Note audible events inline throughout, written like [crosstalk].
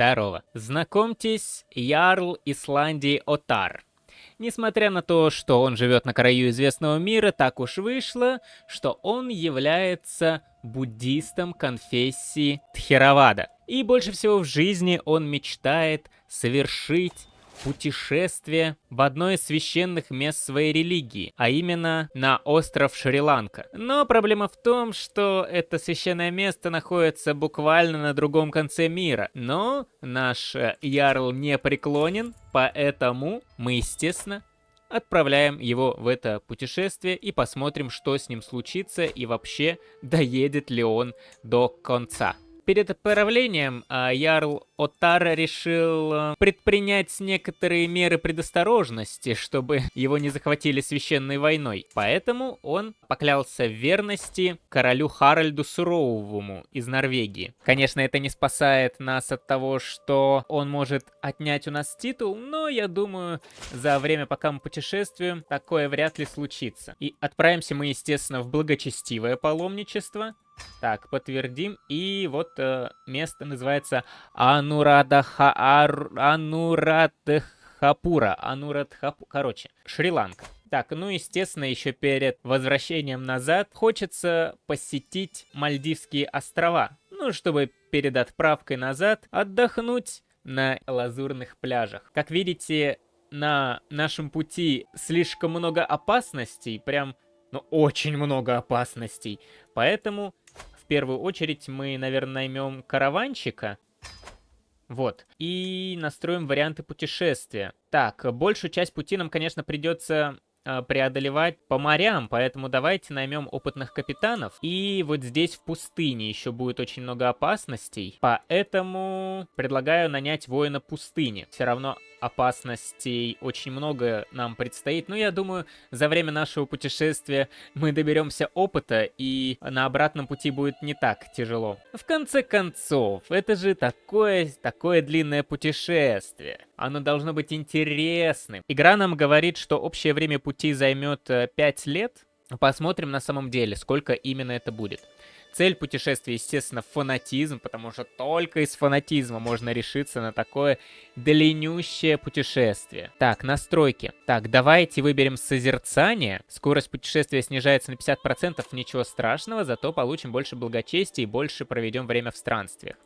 Здорово. Знакомьтесь, Ярл Исландии Отар. Несмотря на то, что он живет на краю известного мира, так уж вышло, что он является буддистом конфессии Тхеравада. И больше всего в жизни он мечтает совершить путешествие в одно из священных мест своей религии, а именно на остров Шри-Ланка. Но проблема в том, что это священное место находится буквально на другом конце мира. Но наш э, Ярл не преклонен, поэтому мы, естественно, отправляем его в это путешествие и посмотрим, что с ним случится и вообще доедет ли он до конца. Перед отправлением а, Ярл Отар решил а, предпринять некоторые меры предосторожности, чтобы его не захватили священной войной. Поэтому он поклялся в верности королю Харальду Суровому из Норвегии. Конечно, это не спасает нас от того, что он может отнять у нас титул, но я думаю, за время, пока мы путешествуем, такое вряд ли случится. И отправимся мы, естественно, в благочестивое паломничество. Так, подтвердим. И вот э, место называется Анурадха... Анурадхапура. Анурадхапура. Короче, Шри-Ланка. Так, ну, естественно, еще перед возвращением назад хочется посетить Мальдивские острова. Ну, чтобы перед отправкой назад отдохнуть на лазурных пляжах. Как видите, на нашем пути слишком много опасностей, прям, ну, очень много опасностей. Поэтому первую очередь мы, наверное, наймем караванчика. Вот. И настроим варианты путешествия. Так, большую часть пути нам, конечно, придется э, преодолевать по морям, поэтому давайте наймем опытных капитанов. И вот здесь в пустыне еще будет очень много опасностей, поэтому предлагаю нанять воина пустыни. Все равно опасностей очень много нам предстоит. Но я думаю, за время нашего путешествия мы доберемся опыта, и на обратном пути будет не так тяжело. В конце концов, это же такое, такое длинное путешествие. Оно должно быть интересным. Игра нам говорит, что общее время пути займет 5 э, лет. Посмотрим на самом деле, сколько именно это будет. Цель путешествия, естественно, фанатизм, потому что только из фанатизма можно решиться на такое длиннющее путешествие. Так, настройки. Так, давайте выберем созерцание. Скорость путешествия снижается на 50%, ничего страшного, зато получим больше благочестия и больше проведем время в странствиях.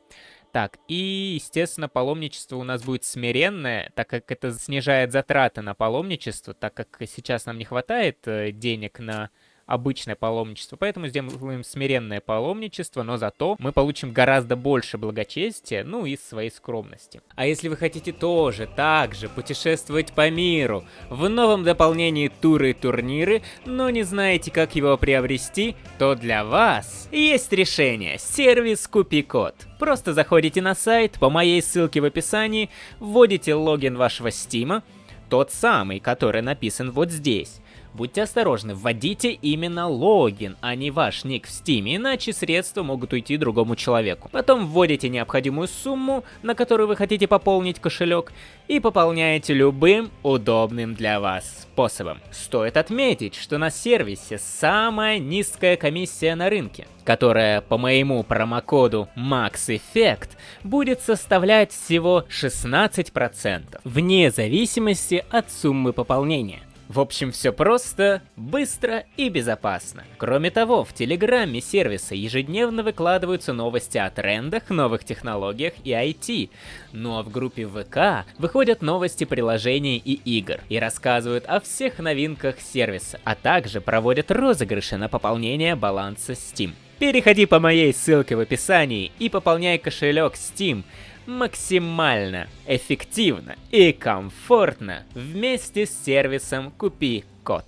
Так, и, естественно, паломничество у нас будет смиренное, так как это снижает затраты на паломничество, так как сейчас нам не хватает э, денег на обычное паломничество. Поэтому сделаем смиренное паломничество, но зато мы получим гораздо больше благочестия, ну и своей скромности. А если вы хотите тоже так же путешествовать по миру, в новом дополнении туры и турниры, но не знаете, как его приобрести, то для вас есть решение – сервис Купи-код. Просто заходите на сайт по моей ссылке в описании, вводите логин вашего стима, тот самый, который написан вот здесь. Будьте осторожны, вводите именно логин, а не ваш ник в Steam, иначе средства могут уйти другому человеку. Потом вводите необходимую сумму, на которую вы хотите пополнить кошелек, и пополняете любым удобным для вас способом. Стоит отметить, что на сервисе самая низкая комиссия на рынке, которая по моему промокоду MaxEffect будет составлять всего 16%, вне зависимости от суммы пополнения. В общем, все просто, быстро и безопасно. Кроме того, в Телеграме сервиса ежедневно выкладываются новости о трендах, новых технологиях и IT. Ну а в группе ВК выходят новости приложений и игр и рассказывают о всех новинках сервиса, а также проводят розыгрыши на пополнение баланса Steam. Переходи по моей ссылке в описании и пополняй кошелек Steam максимально эффективно и комфортно вместе с сервисом «Купи код».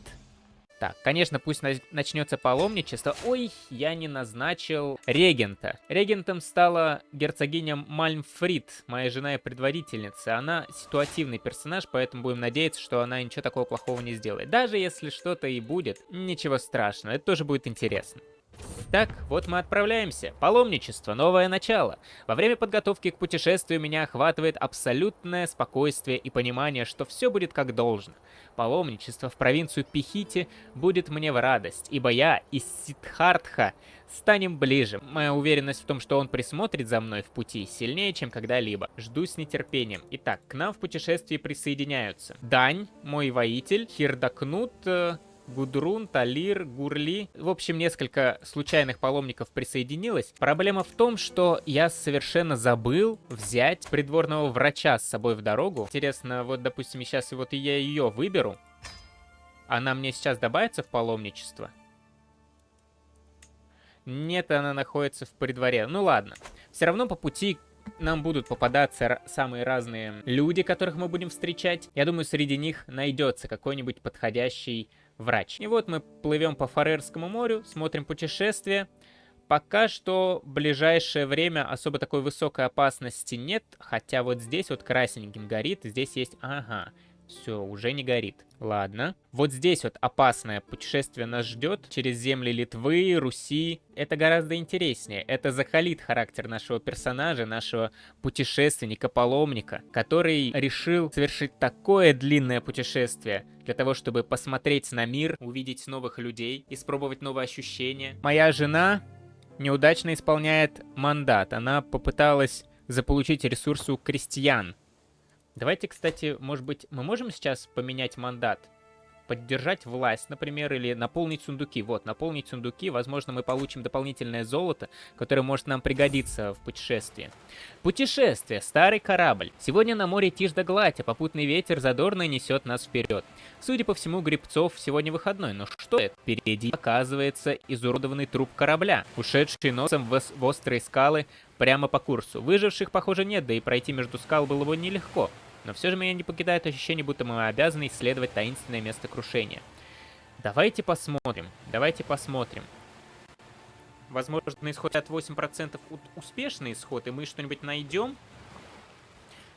Так, конечно, пусть начнется паломничество. Ой, я не назначил регента. Регентом стала герцогиня Мальмфрид, моя жена и предводительница. Она ситуативный персонаж, поэтому будем надеяться, что она ничего такого плохого не сделает. Даже если что-то и будет, ничего страшного, это тоже будет интересно. Так, вот мы отправляемся. Паломничество, новое начало. Во время подготовки к путешествию меня охватывает абсолютное спокойствие и понимание, что все будет как должно. Паломничество в провинцию Пихити будет мне в радость, ибо я из Сидхартха станем ближе. Моя уверенность в том, что он присмотрит за мной в пути, сильнее, чем когда-либо. Жду с нетерпением. Итак, к нам в путешествии присоединяются Дань, мой воитель, Хирдакнут, э, Гудрун, Талир, Гурли. В общем, несколько случайных паломников присоединилось. Проблема в том, что я совершенно забыл взять придворного врача с собой в дорогу. Интересно, вот, допустим, сейчас вот я ее выберу. Она мне сейчас добавится в паломничество? Нет, она находится в придворе. Ну ладно. Все равно по пути нам будут попадаться самые разные люди, которых мы будем встречать. Я думаю, среди них найдется какой-нибудь подходящий врач. И вот мы плывем по Фарерскому морю, смотрим путешествие. Пока что в ближайшее время особо такой высокой опасности нет, хотя вот здесь вот красненьким горит, здесь есть... Ага, все, уже не горит. Ладно. Вот здесь вот опасное путешествие нас ждет через земли Литвы, Руси. Это гораздо интереснее. Это закалит характер нашего персонажа, нашего путешественника-паломника, который решил совершить такое длинное путешествие для того, чтобы посмотреть на мир, увидеть новых людей, испробовать новые ощущения. Моя жена неудачно исполняет мандат. Она попыталась заполучить ресурсы у крестьян, Давайте, кстати, может быть, мы можем сейчас поменять мандат? Поддержать власть, например, или наполнить сундуки. Вот, наполнить сундуки, возможно, мы получим дополнительное золото, которое может нам пригодиться в путешествии. Путешествие. Старый корабль. Сегодня на море тишь да гладь, а попутный ветер задорно несет нас вперед. Судя по всему, Грибцов сегодня выходной, но что это? Впереди оказывается изуродованный труп корабля, ушедший носом в, в острые скалы прямо по курсу. Выживших, похоже, нет, да и пройти между скал было бы нелегко. Но все же меня не покидает ощущение, будто мы обязаны исследовать таинственное место крушения. Давайте посмотрим. Давайте посмотрим. Возможно, исход от 8% успешный исход, и мы что-нибудь найдем.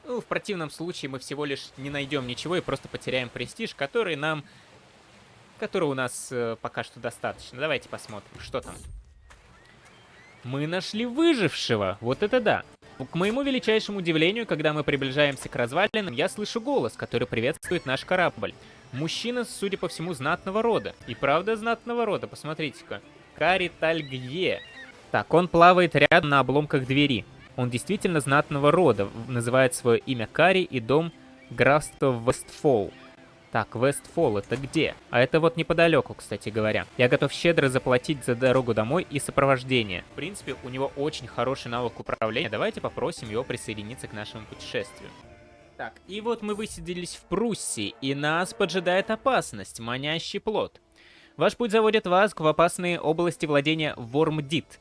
Ну, в противном случае мы всего лишь не найдем ничего и просто потеряем престиж, который нам... Который у нас э, пока что достаточно. Давайте посмотрим, что там. Мы нашли выжившего. Вот это да. К моему величайшему удивлению, когда мы приближаемся к развалинам, я слышу голос, который приветствует наш корабль. Мужчина, судя по всему, знатного рода. И правда знатного рода, посмотрите-ка. Кари Тальгье. Так, он плавает рядом на обломках двери. Он действительно знатного рода, называет свое имя Кари и дом графства Вестфол. Так, Вестфол это где? А это вот неподалеку, кстати говоря. Я готов щедро заплатить за дорогу домой и сопровождение. В принципе, у него очень хороший навык управления. Давайте попросим его присоединиться к нашему путешествию. Так, и вот мы высадились в Пруссии, и нас поджидает опасность, манящий плод. Ваш путь заводит вас в опасные области владения Вормдит.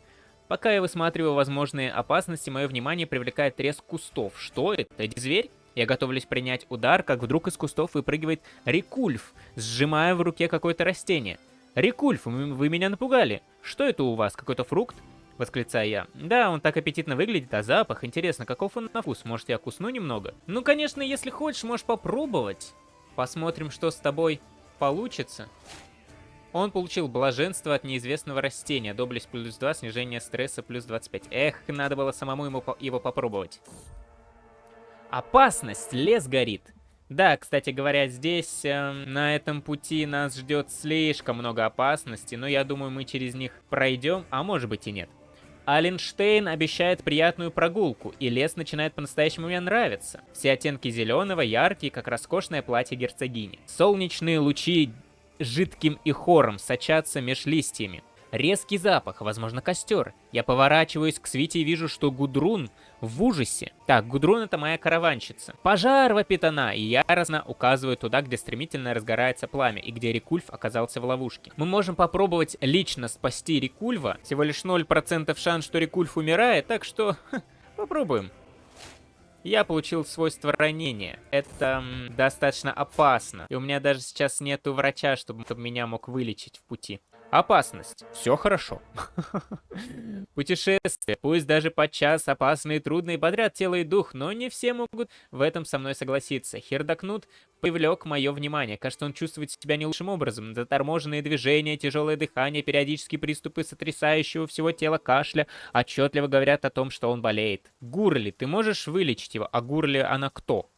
Пока я высматриваю возможные опасности, мое внимание привлекает треск кустов. Что это? Зверь? Я готовлюсь принять удар, как вдруг из кустов выпрыгивает Рикульф, сжимая в руке какое-то растение. «Рикульф, вы меня напугали. Что это у вас, какой-то фрукт?» Восклицаю я. «Да, он так аппетитно выглядит, а запах, интересно, каков он на вкус? Может, я кусну немного?» «Ну, конечно, если хочешь, можешь попробовать. Посмотрим, что с тобой получится». Он получил блаженство от неизвестного растения, доблесть плюс 2, снижение стресса плюс 25. Эх, надо было самому ему по его попробовать. Опасность, лес горит. Да, кстати говоря, здесь, э, на этом пути нас ждет слишком много опасностей, но я думаю, мы через них пройдем, а может быть и нет. Аленштейн обещает приятную прогулку, и лес начинает по-настоящему мне нравиться. Все оттенки зеленого яркие, как роскошное платье герцогини. Солнечные лучи жидким и хором сочатся меж листьями. Резкий запах, возможно, костер. Я поворачиваюсь к Свите и вижу, что Гудрун в ужасе. Так, Гудрун это моя караванщица. Пожар вопит она, и яростно указываю туда, где стремительно разгорается пламя, и где Рикульф оказался в ловушке. Мы можем попробовать лично спасти Рикульва. Всего лишь 0% шанс, что Рикульф умирает, так что попробуем. Я получил свойство ранения. Это достаточно опасно. И у меня даже сейчас нету врача, чтобы, чтобы меня мог вылечить в пути. Опасность. Все хорошо. [laughs] Путешествие. Пусть даже подчас опасные, трудные подряд тело и дух, но не все могут в этом со мной согласиться. Хердакнут привлек мое внимание. Кажется, он чувствует себя не лучшим образом. Заторможенные движения, тяжелое дыхание, периодические приступы сотрясающего всего тела кашля отчетливо говорят о том, что он болеет. Гурли, ты можешь вылечить его? А Гурли она кто?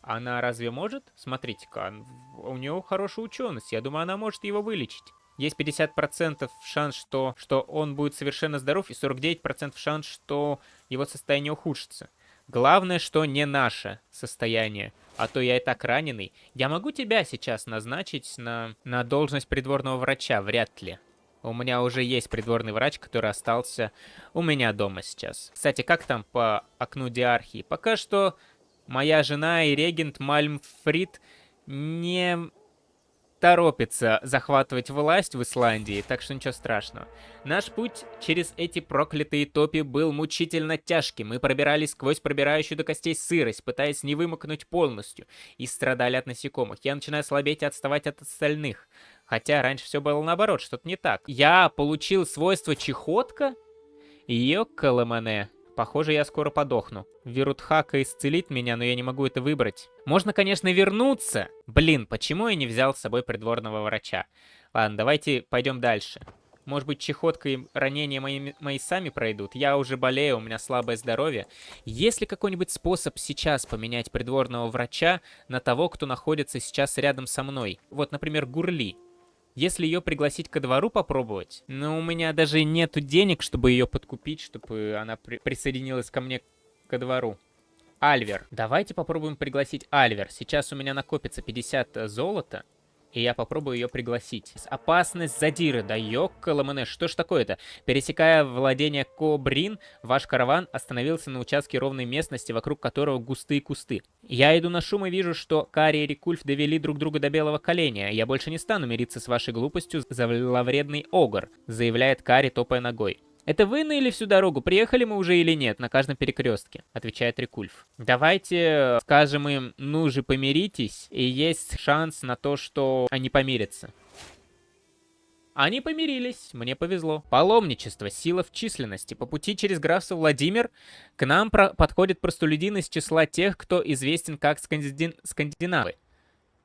Она разве может? Смотрите-ка, у нее хорошая ученость. Я думаю, она может его вылечить. Есть 50% шанс, что, что он будет совершенно здоров, и 49% шанс, что его состояние ухудшится. Главное, что не наше состояние. А то я и так раненый. Я могу тебя сейчас назначить на, на должность придворного врача? Вряд ли. У меня уже есть придворный врач, который остался у меня дома сейчас. Кстати, как там по окну диархии? Пока что моя жена и регент Мальмфрид не торопится захватывать власть в Исландии, так что ничего страшного. Наш путь через эти проклятые топи был мучительно тяжким. Мы пробирались сквозь пробирающую до костей сырость, пытаясь не вымокнуть полностью, и страдали от насекомых. Я начинаю слабеть и отставать от остальных. Хотя раньше все было наоборот, что-то не так. Я получил свойство чехотка? Ёкаламане. Похоже, я скоро подохну. Вирутхака исцелит меня, но я не могу это выбрать. Можно, конечно, вернуться. Блин, почему я не взял с собой придворного врача? Ладно, давайте пойдем дальше. Может быть, чехотка и ранения мои, мои сами пройдут. Я уже болею, у меня слабое здоровье. Есть ли какой-нибудь способ сейчас поменять придворного врача на того, кто находится сейчас рядом со мной? Вот, например, Гурли. Если ее пригласить ко двору попробовать, но у меня даже нету денег, чтобы ее подкупить, чтобы она при присоединилась ко мне ко двору. Альвер. Давайте попробуем пригласить Альвер. Сейчас у меня накопится 50 золота и я попробую ее пригласить. Опасность задиры, да ёккаламане, что ж такое-то? Пересекая владение Кобрин, ваш караван остановился на участке ровной местности, вокруг которого густые кусты. Я иду на шум и вижу, что Кари и Рикульф довели друг друга до белого коленя. Я больше не стану мириться с вашей глупостью, зловредный огр, заявляет Кари, топая ногой. «Это вы ныли всю дорогу? Приехали мы уже или нет на каждом перекрестке?» — отвечает Рикульф. «Давайте скажем им, ну же помиритесь, и есть шанс на то, что они помирятся». Они помирились, мне повезло. Паломничество, сила в численности. По пути через графство Владимир к нам подходит простолюдин из числа тех, кто известен как скандин... скандинавы.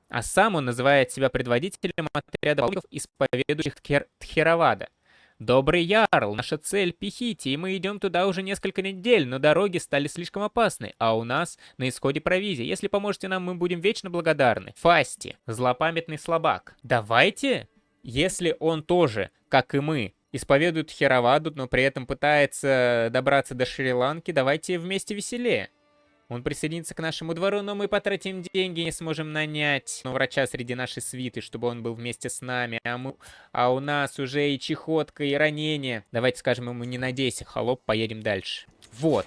А сам он называет себя предводителем отряда паломников, исповедующих Тхер... Тхеравада. «Добрый Ярл, наша цель — Пихити, и мы идем туда уже несколько недель, но дороги стали слишком опасны, а у нас на исходе провизия. Если поможете нам, мы будем вечно благодарны». Фасти, злопамятный слабак. «Давайте?» Если он тоже, как и мы, исповедует Хераваду, но при этом пытается добраться до Шри-Ланки, давайте вместе веселее. Он присоединится к нашему двору, но мы потратим деньги, не сможем нанять ну, врача среди нашей свиты, чтобы он был вместе с нами. А, мы, а у нас уже и чехотка, и ранение. Давайте скажем ему, не надейся, холоп, поедем дальше. Вот.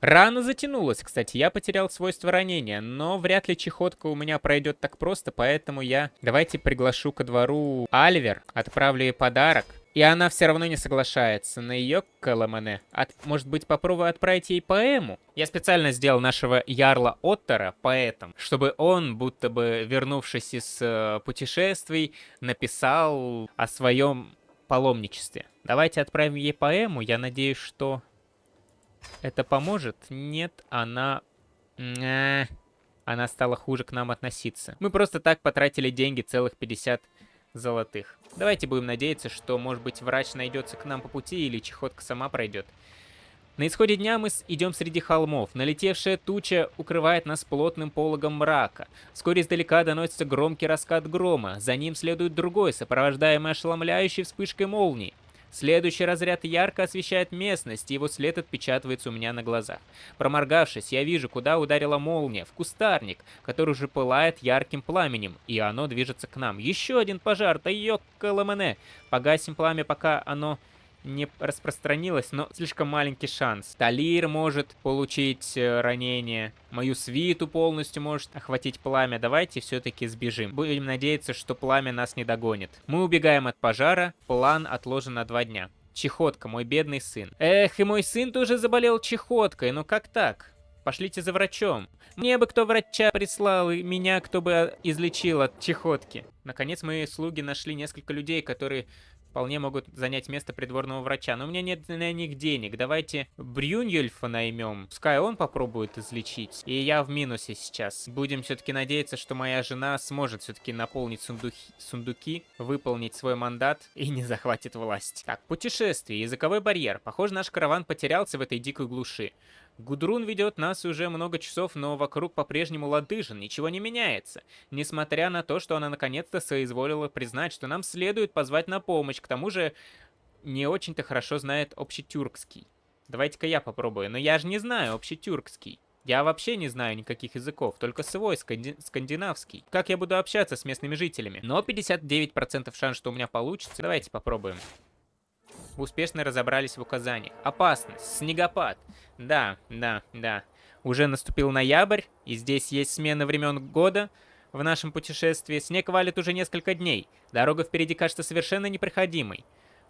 Рана затянулась, кстати, я потерял свойство ранения, но вряд ли чехотка у меня пройдет так просто, поэтому я... Давайте приглашу ко двору Альвер, отправлю ей подарок. И она все равно не соглашается на ее Каламане. От, может быть, попробую отправить ей поэму? Я специально сделал нашего Ярла Оттера поэтом, чтобы он, будто бы вернувшись из э, путешествий, написал о своем паломничестве. Давайте отправим ей поэму. Я надеюсь, что это поможет. Нет, она... Она стала хуже к нам относиться. Мы просто так потратили деньги, целых 50 золотых. Давайте будем надеяться, что, может быть, врач найдется к нам по пути или чехотка сама пройдет. На исходе дня мы идем среди холмов. Налетевшая туча укрывает нас плотным пологом мрака. Вскоре издалека доносится громкий раскат грома. За ним следует другой, сопровождаемый ошеломляющей вспышкой молнии. Следующий разряд ярко освещает местность, и его след отпечатывается у меня на глазах. Проморгавшись, я вижу, куда ударила молния, в кустарник, который уже пылает ярким пламенем, и оно движется к нам. Еще один пожар, да ёккаламэне! Погасим пламя, пока оно не распространилось, но слишком маленький шанс. Талир может получить э, ранение, мою свиту полностью может охватить пламя. Давайте все-таки сбежим. Будем надеяться, что пламя нас не догонит. Мы убегаем от пожара, план отложен на два дня. Чехотка, мой бедный сын. Эх, и мой сын тоже заболел чехоткой, ну как так? Пошлите за врачом. Мне бы кто врача прислал, и меня кто бы излечил от чехотки. Наконец, мои слуги нашли несколько людей, которые вполне могут занять место придворного врача. Но у меня нет на них денег. Давайте Брюньельфа наймем. Пускай он попробует излечить. И я в минусе сейчас. Будем все-таки надеяться, что моя жена сможет все-таки наполнить сундуки, сундуки, выполнить свой мандат и не захватит власть. Так, путешествие, языковой барьер. Похоже, наш караван потерялся в этой дикой глуши. Гудрун ведет нас уже много часов, но вокруг по-прежнему ладыжин, ничего не меняется. Несмотря на то, что она наконец-то соизволила признать, что нам следует позвать на помощь, к тому же не очень-то хорошо знает общетюркский. Давайте-ка я попробую, но я же не знаю общетюркский. Я вообще не знаю никаких языков, только свой, сканди скандинавский. Как я буду общаться с местными жителями? Но 59% шанс, что у меня получится. Давайте попробуем успешно разобрались в указании. Опасность, снегопад. Да, да, да. Уже наступил ноябрь, и здесь есть смена времен года. В нашем путешествии снег валит уже несколько дней. Дорога впереди кажется совершенно непроходимой.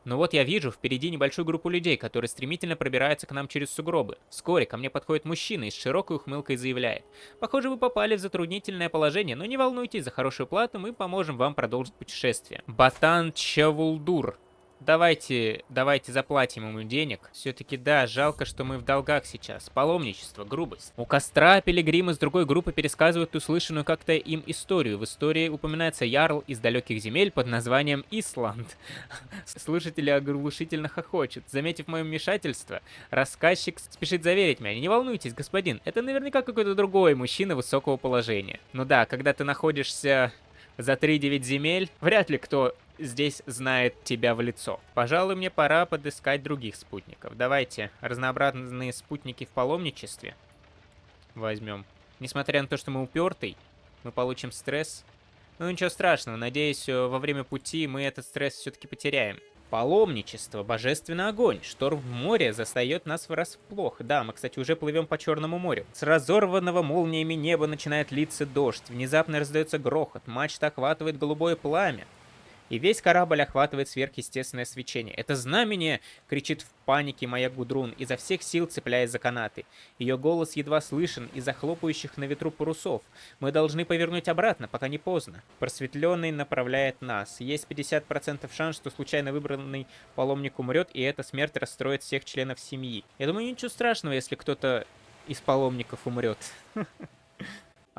Но вот я вижу впереди небольшую группу людей, которые стремительно пробираются к нам через сугробы. Вскоре ко мне подходит мужчина и с широкой ухмылкой заявляет. Похоже, вы попали в затруднительное положение, но не волнуйтесь, за хорошую плату мы поможем вам продолжить путешествие. Батан Чавулдур Давайте, давайте заплатим ему денег. Все-таки да, жалко, что мы в долгах сейчас. Паломничество, грубость. У костра пилигримы с другой группы пересказывают услышанную как-то им историю. В истории упоминается ярл из далеких земель под названием Исланд. [laughs] Слушатели оглушительно хохочут. Заметив мое вмешательство, рассказчик спешит заверить меня. Не волнуйтесь, господин, это наверняка какой-то другой мужчина высокого положения. Ну да, когда ты находишься за 3-9 земель, вряд ли кто здесь знает тебя в лицо. Пожалуй, мне пора подыскать других спутников. Давайте разнообразные спутники в паломничестве возьмем. Несмотря на то, что мы упертый, мы получим стресс. Ну ничего страшного, надеюсь, э, во время пути мы этот стресс все-таки потеряем. Паломничество, божественный огонь. Шторм в море застает нас врасплох. Да, мы, кстати, уже плывем по Черному морю. С разорванного молниями неба начинает литься дождь. Внезапно раздается грохот. Мачта охватывает голубое пламя и весь корабль охватывает сверхъестественное свечение. «Это знамение!» — кричит в панике моя Гудрун, изо всех сил цепляясь за канаты. Ее голос едва слышен из-за хлопающих на ветру парусов. Мы должны повернуть обратно, пока не поздно. Просветленный направляет нас. Есть 50% шанс, что случайно выбранный паломник умрет, и эта смерть расстроит всех членов семьи. Я думаю, ничего страшного, если кто-то из паломников умрет. [laughs]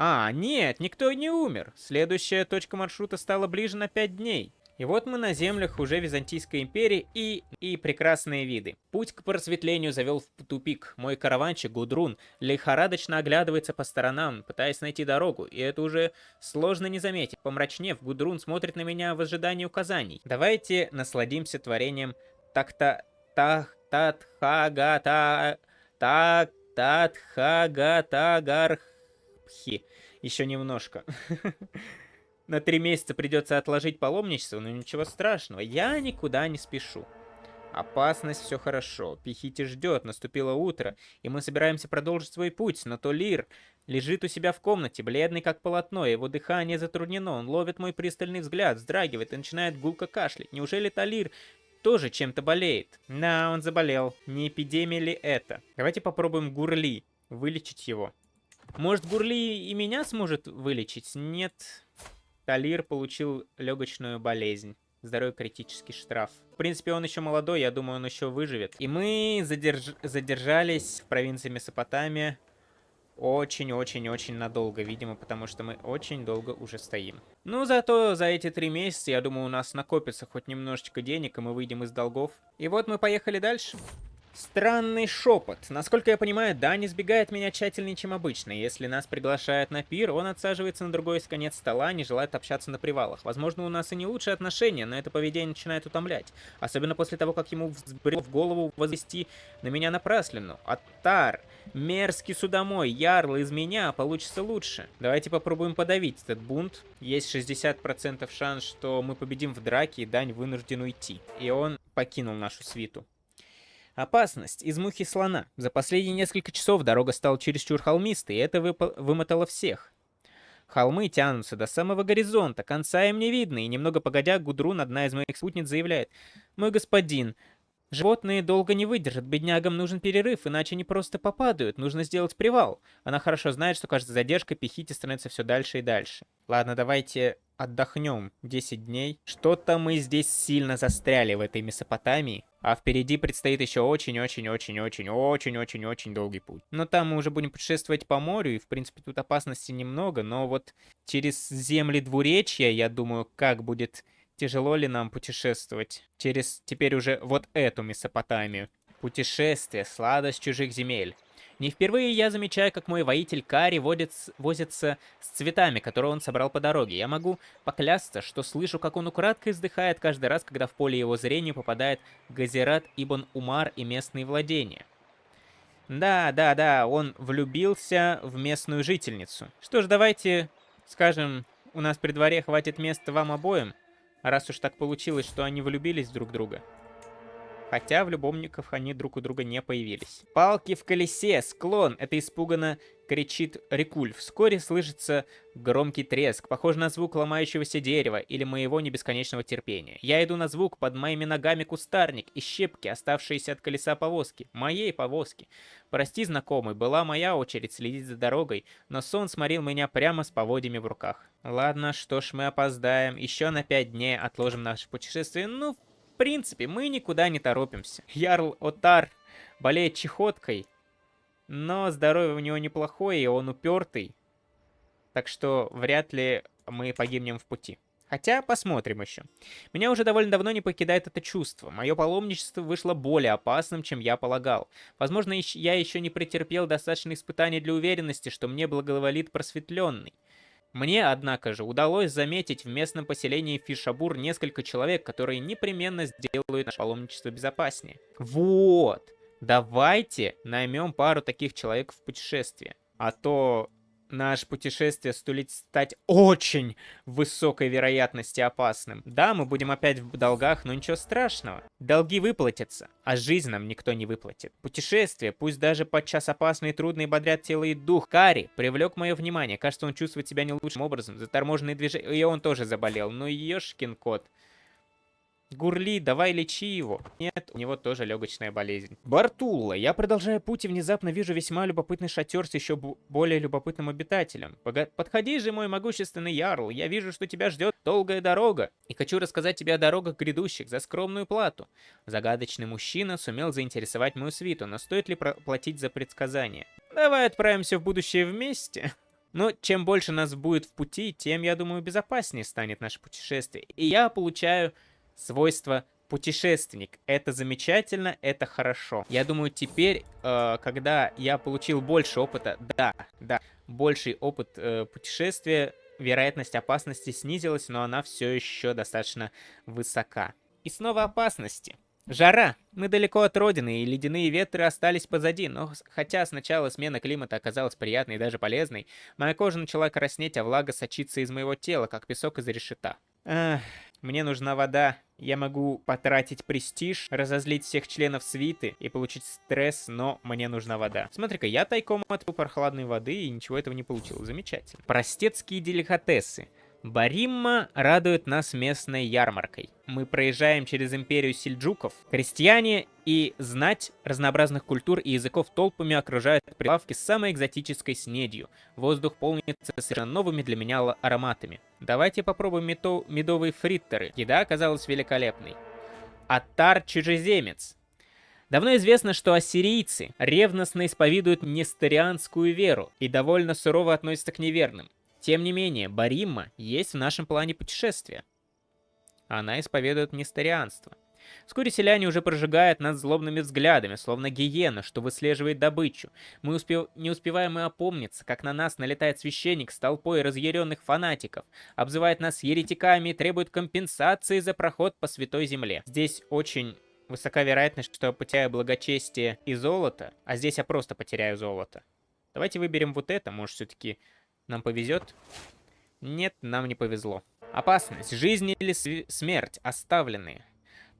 А, нет, никто не умер. Следующая точка маршрута стала ближе на 5 дней. И вот мы на землях уже Византийской империи и, и прекрасные виды. Путь к просветлению завел в тупик. Мой караванчик Гудрун лихорадочно оглядывается по сторонам, пытаясь найти дорогу, и это уже сложно не заметить. Помрачнев, Гудрун смотрит на меня в ожидании указаний. Давайте насладимся творением так-то... так татхагата... так татхагатагархи. Еще немножко. [laughs] на три месяца придется отложить паломничество, но ничего страшного, я никуда не спешу. Опасность, все хорошо. Пихити ждет, наступило утро, и мы собираемся продолжить свой путь, но Толир лежит у себя в комнате, бледный как полотно, его дыхание затруднено, он ловит мой пристальный взгляд, вздрагивает и начинает гулко кашлять. Неужели Толир тоже чем-то болеет? Да, он заболел. Не эпидемия ли это? Давайте попробуем Гурли, вылечить его. Может, Гурли и меня сможет вылечить? Нет. Талир получил легочную болезнь. Здоровье критический штраф. В принципе, он еще молодой, я думаю, он еще выживет. И мы задерж... задержались в провинции Месопотамия очень-очень-очень надолго, видимо, потому что мы очень долго уже стоим. Ну, зато за эти три месяца, я думаю, у нас накопится хоть немножечко денег, и мы выйдем из долгов. И вот мы поехали дальше. Странный шепот. Насколько я понимаю, Дани избегает меня тщательнее, чем обычно. Если нас приглашают на пир, он отсаживается на другой конец стола, не желает общаться на привалах. Возможно, у нас и не лучшие отношения, но это поведение начинает утомлять. Особенно после того, как ему взбрел в голову возвести на меня напраслину. Аттар, мерзкий судомой, ярл из меня получится лучше. Давайте попробуем подавить этот бунт. Есть 60% шанс, что мы победим в драке, и Дань вынужден уйти. И он покинул нашу свиту. Опасность из мухи слона. За последние несколько часов дорога стала чересчур холмистой, и это вымотало всех. Холмы тянутся до самого горизонта, конца им не видно, и немного погодя, Гудрун, одна из моих спутниц, заявляет. «Мой господин, животные долго не выдержат, беднягам нужен перерыв, иначе они просто попадают, нужно сделать привал». Она хорошо знает, что каждая задержка пехите становится все дальше и дальше. Ладно, давайте отдохнем 10 дней. Что-то мы здесь сильно застряли в этой Месопотамии. А впереди предстоит еще очень-очень-очень-очень-очень-очень-очень долгий путь. Но там мы уже будем путешествовать по морю, и в принципе тут опасности немного, но вот через земли двуречья, я думаю, как будет тяжело ли нам путешествовать через теперь уже вот эту Месопотамию. Путешествие, сладость чужих земель. Не впервые я замечаю, как мой воитель Кари возится с цветами, которые он собрал по дороге. Я могу поклясться, что слышу, как он украдкой вздыхает каждый раз, когда в поле его зрения попадает Газират Ибн Умар и местные владения. Да, да, да, он влюбился в местную жительницу. Что ж, давайте скажем, у нас при дворе хватит места вам обоим, раз уж так получилось, что они влюбились друг в друга. Хотя в любовников они друг у друга не появились. Палки в колесе, склон, это испуганно кричит Рикуль. Вскоре слышится громкий треск, похожий на звук ломающегося дерева или моего небесконечного терпения. Я иду на звук, под моими ногами кустарник и щепки, оставшиеся от колеса повозки. Моей повозки. Прости, знакомый, была моя очередь следить за дорогой, но сон сморил меня прямо с поводьями в руках. Ладно, что ж, мы опоздаем. Еще на пять дней отложим наше путешествие. Ну, принципе, мы никуда не торопимся. Ярл Отар болеет чехоткой, но здоровье у него неплохое, и он упертый. Так что вряд ли мы погибнем в пути. Хотя, посмотрим еще. Меня уже довольно давно не покидает это чувство. Мое паломничество вышло более опасным, чем я полагал. Возможно, я еще не претерпел достаточно испытаний для уверенности, что мне благоволит просветленный. Мне, однако же, удалось заметить в местном поселении Фишабур несколько человек, которые непременно сделают наше паломничество безопаснее. Вот! Давайте наймем пару таких человек в путешествие. А то наше путешествие стулит стать очень высокой вероятности опасным. Да, мы будем опять в долгах, но ничего страшного. Долги выплатятся, а жизнь нам никто не выплатит. Путешествие, пусть даже подчас опасные и трудные, бодрят тело и дух. Кари привлек мое внимание. Кажется, он чувствует себя не лучшим образом. Заторможенные движения... И он тоже заболел. Ну, ешкин кот. Гурли, давай лечи его. Нет, у него тоже легочная болезнь. Бартулла, я продолжаю путь и внезапно вижу весьма любопытный шатер с еще более любопытным обитателем. Пога Подходи же, мой могущественный ярл, я вижу, что тебя ждет долгая дорога. И хочу рассказать тебе о дорогах грядущих за скромную плату. Загадочный мужчина сумел заинтересовать мою свиту, но стоит ли платить за предсказание? Давай отправимся в будущее вместе. Но чем больше нас будет в пути, тем, я думаю, безопаснее станет наше путешествие. И я получаю свойство путешественник. Это замечательно, это хорошо. Я думаю, теперь, э, когда я получил больше опыта, да, да, больший опыт э, путешествия, вероятность опасности снизилась, но она все еще достаточно высока. И снова опасности. Жара. Мы далеко от родины, и ледяные ветры остались позади, но хотя сначала смена климата оказалась приятной и даже полезной, моя кожа начала краснеть, а влага сочиться из моего тела, как песок из решета. Эх, мне нужна вода. Я могу потратить престиж, разозлить всех членов свиты и получить стресс, но мне нужна вода. Смотри-ка, я тайком отпил прохладной воды и ничего этого не получил. Замечательно. Простецкие деликатесы. Баримма радует нас местной ярмаркой. Мы проезжаем через империю сельджуков. Крестьяне и знать разнообразных культур и языков толпами окружают прилавки с самой экзотической снедью. Воздух полнится совершенно новыми для меня ароматами. Давайте попробуем медо медовые фриттеры. Еда оказалась великолепной. Атар чужеземец. Давно известно, что ассирийцы ревностно исповедуют несторианскую веру и довольно сурово относятся к неверным. Тем не менее, Баримма есть в нашем плане путешествия. Она исповедует несторианство. Вскоре селяне уже прожигают нас злобными взглядами, словно гиена, что выслеживает добычу. Мы успев... не успеваем и опомниться, как на нас налетает священник с толпой разъяренных фанатиков, обзывает нас еретиками и требует компенсации за проход по святой земле. Здесь очень высока вероятность, что я потеряю благочестие и золото, а здесь я просто потеряю золото. Давайте выберем вот это, может все-таки нам повезет? Нет, нам не повезло. Опасность, жизнь или смерть, оставленные.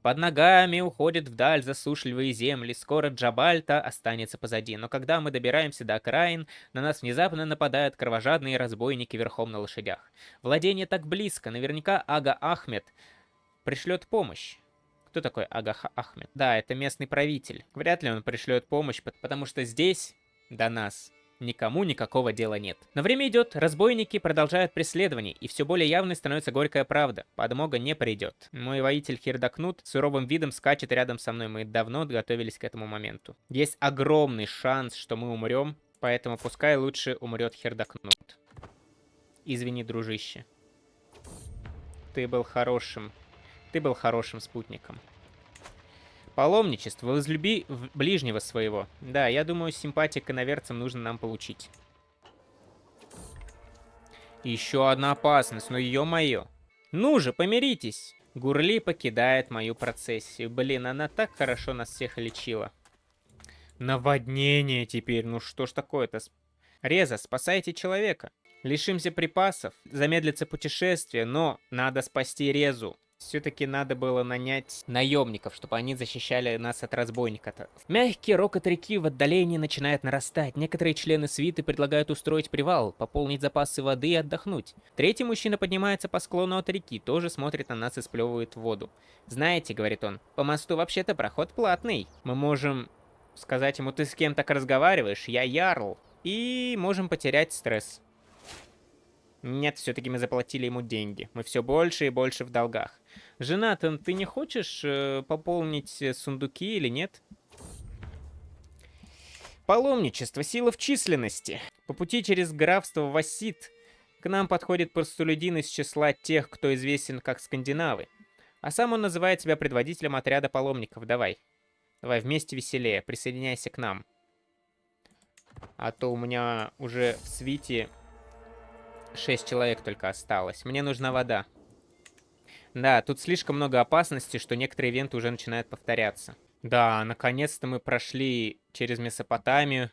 Под ногами уходят вдаль засушливые земли, скоро Джабальта останется позади. Но когда мы добираемся до окраин, на нас внезапно нападают кровожадные разбойники верхом на лошадях. Владение так близко, наверняка Ага Ахмед пришлет помощь. Кто такой Ага Ахмед? Да, это местный правитель. Вряд ли он пришлет помощь, потому что здесь до нас никому никакого дела нет. Но время идет, разбойники продолжают преследование, и все более явной становится горькая правда. Подмога не придет. Мой воитель Хирдакнут суровым видом скачет рядом со мной, мы давно готовились к этому моменту. Есть огромный шанс, что мы умрем, поэтому пускай лучше умрет Хирдакнут. Извини, дружище. Ты был хорошим. Ты был хорошим спутником. Паломничество. Возлюби ближнего своего. Да, я думаю, симпатия к иноверцам нужно нам получить. Еще одна опасность, но ее мое. Ну же, помиритесь. Гурли покидает мою процессию. Блин, она так хорошо нас всех лечила. Наводнение теперь. Ну что ж такое-то? Реза, спасайте человека. Лишимся припасов, замедлится путешествие, но надо спасти Резу. Все-таки надо было нанять наемников, чтобы они защищали нас от разбойника-то. Мягкий рокот реки в отдалении начинает нарастать. Некоторые члены свиты предлагают устроить привал, пополнить запасы воды и отдохнуть. Третий мужчина поднимается по склону от реки, тоже смотрит на нас и сплевывает воду. «Знаете», — говорит он, — «по мосту вообще-то проход платный. Мы можем сказать ему, ты с кем так разговариваешь? Я Ярл». И можем потерять стресс. Нет, все-таки мы заплатили ему деньги. Мы все больше и больше в долгах. Женатан, ты не хочешь э, пополнить э, сундуки или нет? Паломничество, сила в численности. По пути через графство Васит к нам подходит простолюдин из числа тех, кто известен как скандинавы. А сам он называет себя предводителем отряда паломников. Давай. Давай, вместе веселее. Присоединяйся к нам. А то у меня уже в свите Шесть человек только осталось. Мне нужна вода. Да, тут слишком много опасностей, что некоторые ивенты уже начинают повторяться. Да, наконец-то мы прошли через Месопотамию.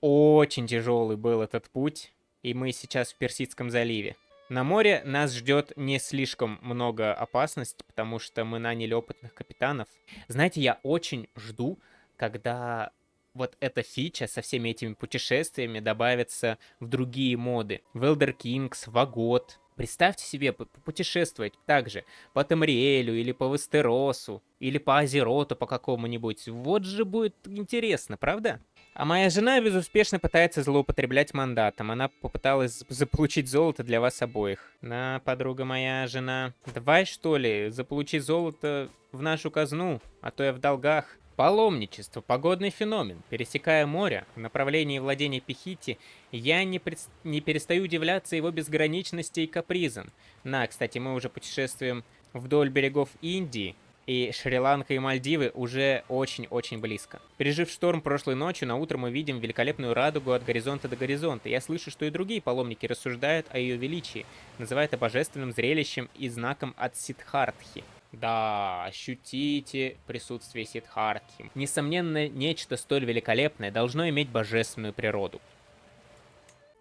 Очень тяжелый был этот путь. И мы сейчас в Персидском заливе. На море нас ждет не слишком много опасностей, потому что мы наняли опытных капитанов. Знаете, я очень жду, когда вот эта фича со всеми этими путешествиями добавится в другие моды. В Elder Kings, в Агот. Представьте себе путешествовать также по Тамриэлю или по Вестеросу, или по Азероту по какому-нибудь. Вот же будет интересно, правда? А моя жена безуспешно пытается злоупотреблять мандатом. Она попыталась заполучить золото для вас обоих. На, подруга моя жена. Давай, что ли, заполучить золото в нашу казну, а то я в долгах. Паломничество – погодный феномен. Пересекая море в направлении владения Пехити, я не, пред... не перестаю удивляться его безграничности и капризам. На, кстати, мы уже путешествуем вдоль берегов Индии, и Шри-Ланка и Мальдивы уже очень-очень близко. Пережив шторм прошлой ночью, на утро мы видим великолепную радугу от горизонта до горизонта. Я слышу, что и другие паломники рассуждают о ее величии, называя это божественным зрелищем и знаком от Сидхартхи. Да, ощутите присутствие Сидхартхи. Несомненно, нечто столь великолепное должно иметь божественную природу.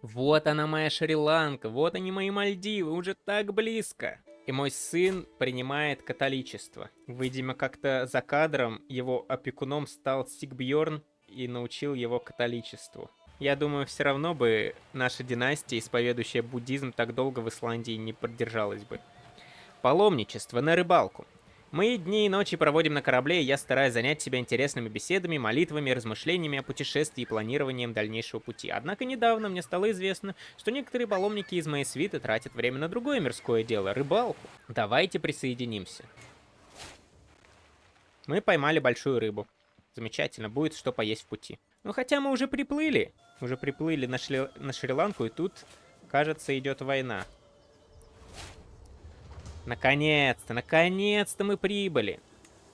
Вот она моя Шри-Ланка, вот они мои Мальдивы, уже так близко. И мой сын принимает католичество. Видимо, как-то за кадром его опекуном стал Сигбьорн и научил его католичеству. Я думаю, все равно бы наша династия, исповедующая буддизм, так долго в Исландии не продержалась бы. Паломничество на рыбалку. Мы дни и ночи проводим на корабле, и я стараюсь занять себя интересными беседами, молитвами, размышлениями о путешествии и планированием дальнейшего пути. Однако недавно мне стало известно, что некоторые паломники из моей свиты тратят время на другое мирское дело — рыбалку. Давайте присоединимся. Мы поймали большую рыбу. Замечательно, будет что поесть в пути. Ну хотя мы уже приплыли. Уже приплыли на, Шри... на Шри-Ланку, и тут, кажется, идет война. Наконец-то, наконец-то мы прибыли.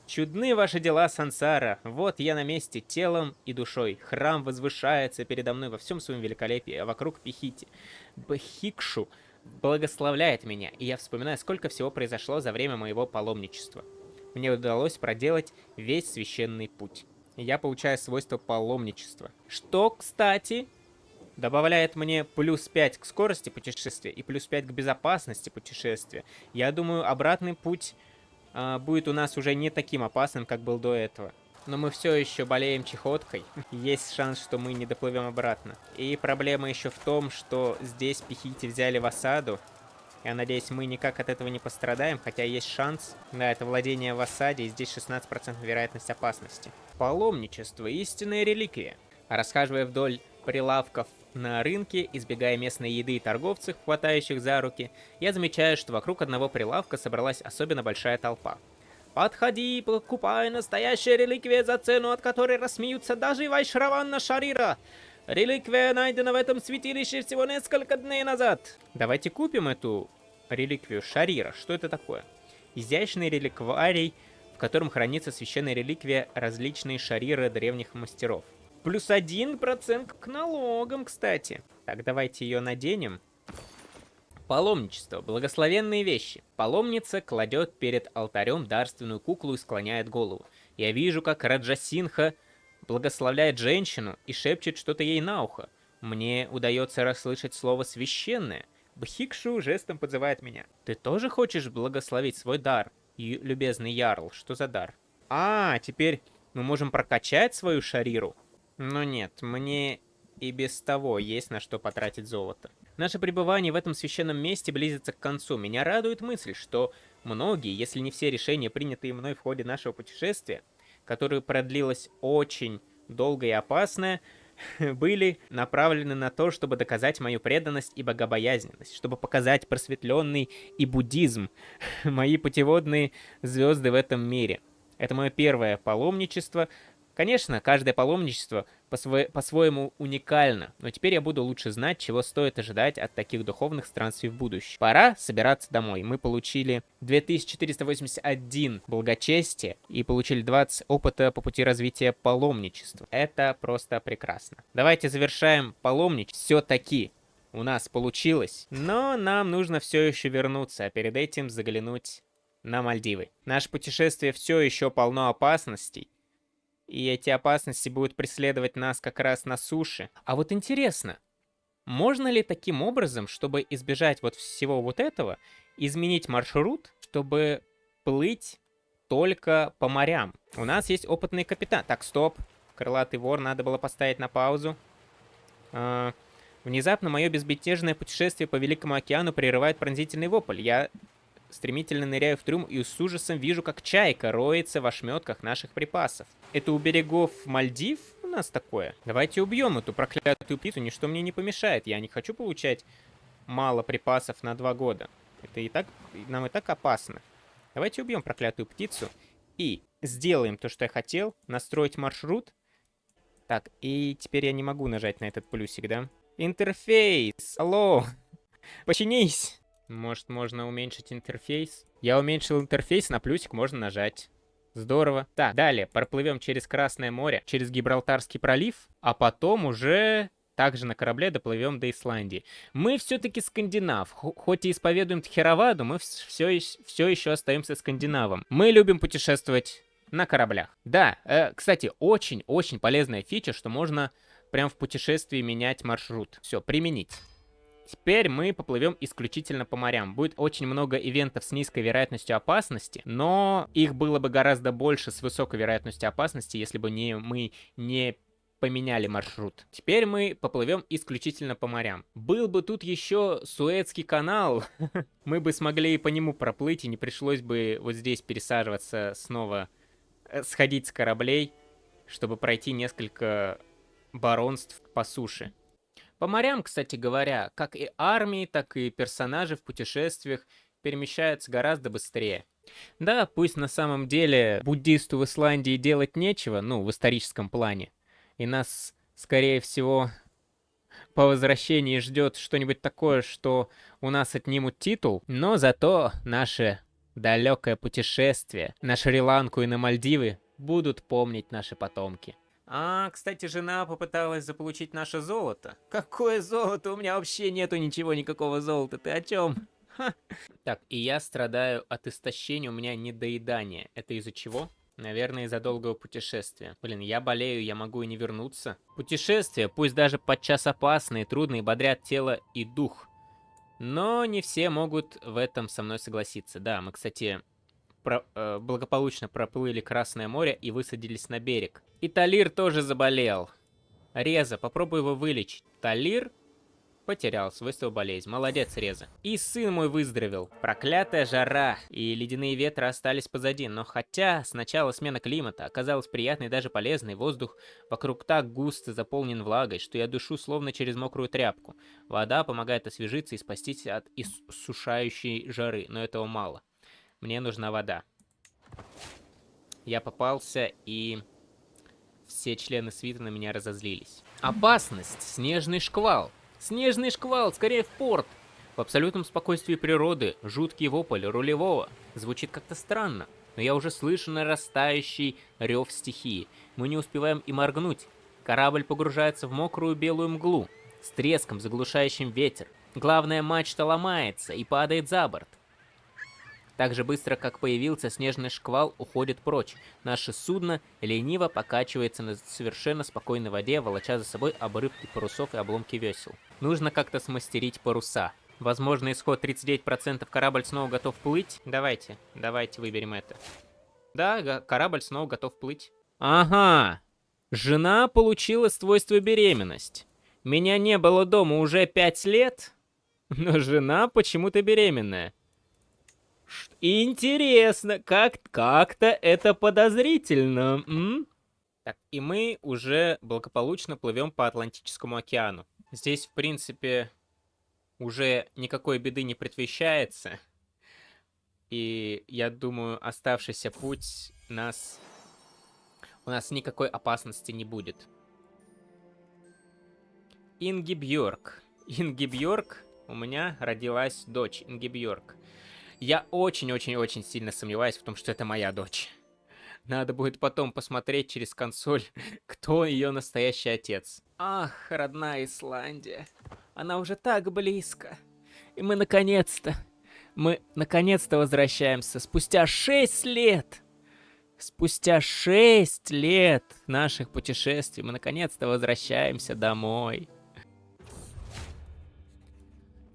Чудны ваши дела, Сансара. Вот я на месте, телом и душой. Храм возвышается передо мной во всем своем великолепии, а вокруг Пихити. Бхикшу благословляет меня, и я вспоминаю, сколько всего произошло за время моего паломничества. Мне удалось проделать весь священный путь. Я получаю свойство паломничества. Что, кстати, добавляет мне плюс 5 к скорости путешествия и плюс 5 к безопасности путешествия. Я думаю, обратный путь э, будет у нас уже не таким опасным, как был до этого. Но мы все еще болеем чехоткой. [laughs] Есть шанс, что мы не доплывем обратно. И проблема еще в том, что здесь пехите взяли в осаду. Я надеюсь, мы никак от этого не пострадаем, хотя есть шанс. Да, это владение в осаде, и здесь 16% вероятность опасности. Паломничество, истинная реликвия. Расхаживая вдоль прилавков на рынке, избегая местной еды и торговцев, хватающих за руки, я замечаю, что вокруг одного прилавка собралась особенно большая толпа. «Подходи, покупай настоящие реликвии за цену, от которой рассмеются даже Вайшраванна Шарира! Реликвия найдена в этом святилище всего несколько дней назад!» Давайте купим эту реликвию Шарира. Что это такое? Изящный реликварий, в котором хранится священная реликвия различные шариры древних мастеров. Плюс один процент к налогам, кстати. Так, давайте ее наденем. Паломничество. Благословенные вещи. Паломница кладет перед алтарем дарственную куклу и склоняет голову. Я вижу, как Раджасинха благословляет женщину и шепчет что-то ей на ухо. Мне удается расслышать слово «священное». Бхикшу жестом подзывает меня. «Ты тоже хочешь благословить свой дар, любезный Ярл? Что за дар?» «А, теперь мы можем прокачать свою шариру?» Но нет, мне и без того есть на что потратить золото. Наше пребывание в этом священном месте близится к концу. Меня радует мысль, что многие, если не все решения, принятые мной в ходе нашего путешествия, которое продлилось очень долго и опасное, [laughs] были направлены на то, чтобы доказать мою преданность и богобоязненность, чтобы показать просветленный и буддизм, [laughs] мои путеводные звезды в этом мире. Это мое первое паломничество, Конечно, каждое паломничество по-своему по уникально, но теперь я буду лучше знать, чего стоит ожидать от таких духовных странствий в будущем. Пора собираться домой. Мы получили 2481 благочестия и получили 20 опыта по пути развития паломничества. Это просто прекрасно. Давайте завершаем паломничество. Все-таки у нас получилось, но нам нужно все еще вернуться, а перед этим заглянуть на Мальдивы. Наше путешествие все еще полно опасностей, и эти опасности будут преследовать нас как раз на суше. А вот интересно, можно ли таким образом, чтобы избежать вот всего вот этого, изменить маршрут, чтобы плыть только по морям? У нас есть опытный капитан. Так, стоп. Крылатый вор надо было поставить на паузу. А, внезапно мое безбетежное путешествие по Великому океану прерывает пронзительный вопль. Я Стремительно ныряю в трюм и с ужасом вижу, как чайка роется в ошметках наших припасов. Это у берегов Мальдив у нас такое? Давайте убьем эту проклятую птицу, ничто мне не помешает. Я не хочу получать мало припасов на два года. Это и так, нам и так опасно. Давайте убьем проклятую птицу и сделаем то, что я хотел. Настроить маршрут. Так, и теперь я не могу нажать на этот плюсик, да? Интерфейс! Алло! [laughs] Починись! Может, можно уменьшить интерфейс? Я уменьшил интерфейс, на плюсик можно нажать. Здорово. Так, далее проплывем через Красное море, через Гибралтарский пролив, а потом уже также на корабле доплывем до Исландии. Мы все-таки скандинав. Хоть и исповедуем Тхераваду, мы все, все еще остаемся скандинавом. Мы любим путешествовать на кораблях. Да, э, кстати, очень-очень полезная фича, что можно прям в путешествии менять маршрут. Все, применить. Теперь мы поплывем исключительно по морям. Будет очень много ивентов с низкой вероятностью опасности, но их было бы гораздо больше с высокой вероятностью опасности, если бы не, мы не поменяли маршрут. Теперь мы поплывем исключительно по морям. Был бы тут еще Суэцкий канал, [laughs] мы бы смогли по нему проплыть, и не пришлось бы вот здесь пересаживаться снова, э, сходить с кораблей, чтобы пройти несколько баронств по суше. По морям, кстати говоря, как и армии, так и персонажи в путешествиях перемещаются гораздо быстрее. Да, пусть на самом деле буддисту в Исландии делать нечего, ну, в историческом плане, и нас, скорее всего, по возвращении ждет что-нибудь такое, что у нас отнимут титул, но зато наше далекое путешествие на Шри-Ланку и на Мальдивы будут помнить наши потомки. А, кстати, жена попыталась заполучить наше золото. Какое золото? У меня вообще нету ничего, никакого золота. Ты о чем? Так, и я страдаю от истощения, у меня недоедание. Это из-за чего? Наверное, из-за долгого путешествия. Блин, я болею, я могу и не вернуться. Путешествия, пусть даже подчас опасные, трудные, бодрят тело и дух. Но не все могут в этом со мной согласиться. Да, мы, кстати, про, э, благополучно проплыли Красное море и высадились на берег. И Талир тоже заболел. Реза, попробуй его вылечить. Талир Потерял свойство болезнь. Молодец, Реза. И сын мой выздоровел. Проклятая жара и ледяные ветры остались позади. Но хотя сначала смена климата оказалась приятной и даже полезной, воздух вокруг так густо заполнен влагой, что я душу словно через мокрую тряпку. Вода помогает освежиться и спастись от иссушающей жары, но этого мало. Мне нужна вода. Я попался и все члены свита на меня разозлились. Опасность! Снежный шквал! Снежный шквал, скорее в порт! В абсолютном спокойствии природы, жуткий вопль рулевого. Звучит как-то странно, но я уже слышу нарастающий рев стихии. Мы не успеваем и моргнуть. Корабль погружается в мокрую белую мглу, с треском, заглушающим ветер. Главная мачта ломается и падает за борт. Так же быстро, как появился, снежный шквал уходит прочь. Наше судно лениво покачивается на совершенно спокойной воде, волоча за собой обрывки парусов и обломки весел. Нужно как-то смастерить паруса. Возможно, исход 39%, корабль снова готов плыть. Давайте, давайте выберем это. Да, корабль снова готов плыть. Ага, жена получила свойство беременность. Меня не было дома уже 5 лет, но жена почему-то беременная. Интересно, как как-то это подозрительно. М? Так, и мы уже благополучно плывем по Атлантическому океану. Здесь, в принципе, уже никакой беды не предвещается. И я думаю, оставшийся путь нас... У нас никакой опасности не будет. Инги Бьорк. Инги Бьорк, у меня родилась дочь Инги Бьорк. Я очень-очень-очень сильно сомневаюсь в том, что это моя дочь. Надо будет потом посмотреть через консоль, [laughs] кто ее настоящий отец. Ах, родная Исландия. Она уже так близко. И мы наконец-то, мы наконец-то возвращаемся. Спустя 6 лет. Спустя 6 лет наших путешествий мы наконец-то возвращаемся домой.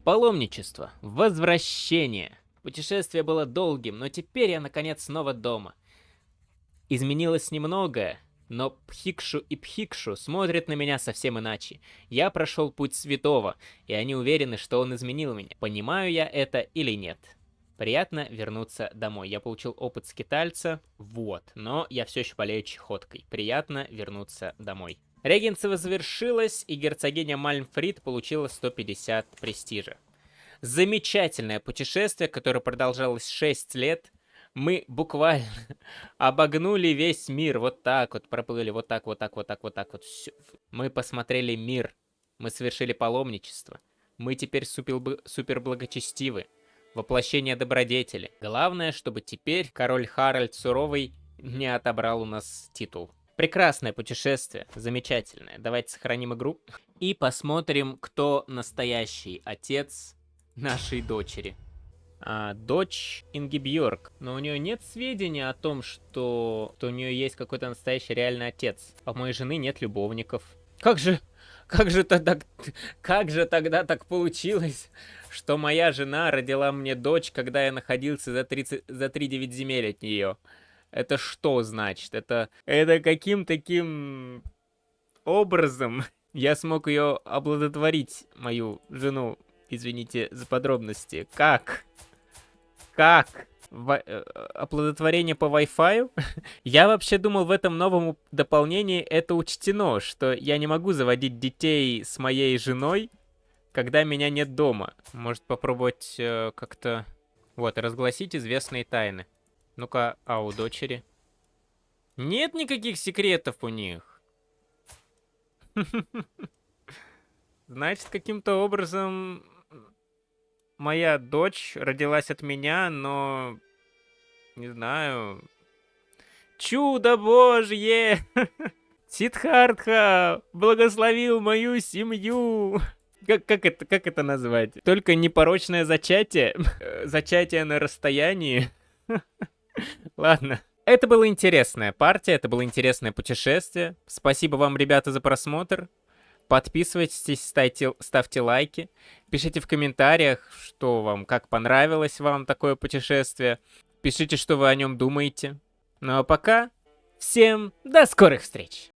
Паломничество. Возвращение. Путешествие было долгим, но теперь я наконец снова дома. Изменилось немногое, но Пхикшу и Пхикшу смотрят на меня совсем иначе. Я прошел путь святого, и они уверены, что он изменил меня. Понимаю я это или нет? Приятно вернуться домой. Я получил опыт скитальца, вот, но я все еще болею чехоткой. Приятно вернуться домой. Регенцева завершилась, и герцогиня Мальмфрид получила 150 престижа. Замечательное путешествие, которое продолжалось 6 лет. Мы буквально [laughs] обогнули весь мир. Вот так вот проплыли, вот так, вот так, вот так, вот так вот. Все. Мы посмотрели мир. Мы совершили паломничество. Мы теперь супер, супер благочестивы. Воплощение добродетели. Главное, чтобы теперь король Харальд Суровый не отобрал у нас титул. Прекрасное путешествие, замечательное. Давайте сохраним игру и посмотрим, кто настоящий отец нашей дочери. А, дочь Инги Бьорк. Но у нее нет сведений о том, что, что у нее есть какой-то настоящий реальный отец. А у моей жены нет любовников. Как же, как же тогда, как же тогда так получилось, что моя жена родила мне дочь, когда я находился за 30, за 3-9 земель от нее? Это что значит? Это, это каким таким образом я смог ее обладотворить, мою жену? Извините за подробности. Как? Как? В... Э, оплодотворение по Wi-Fi? [laughs] я вообще думал, в этом новом дополнении это учтено, что я не могу заводить детей с моей женой, когда меня нет дома. Может попробовать э, как-то... Вот, разгласить известные тайны. Ну-ка, а у дочери? Нет никаких секретов у них. [laughs] Значит, каким-то образом моя дочь родилась от меня, но... Не знаю... Чудо божье! [laughs] Сидхартха благословил мою семью! Как, как, это, как это назвать? Только непорочное зачатие? [laughs] Зачатие на расстоянии? [laughs] Ладно. Это была интересная партия, это было интересное путешествие. Спасибо вам, ребята, за просмотр. Подписывайтесь, ставьте, ставьте лайки. Пишите в комментариях, что вам, как понравилось вам такое путешествие. Пишите, что вы о нем думаете. Ну а пока, всем до скорых встреч!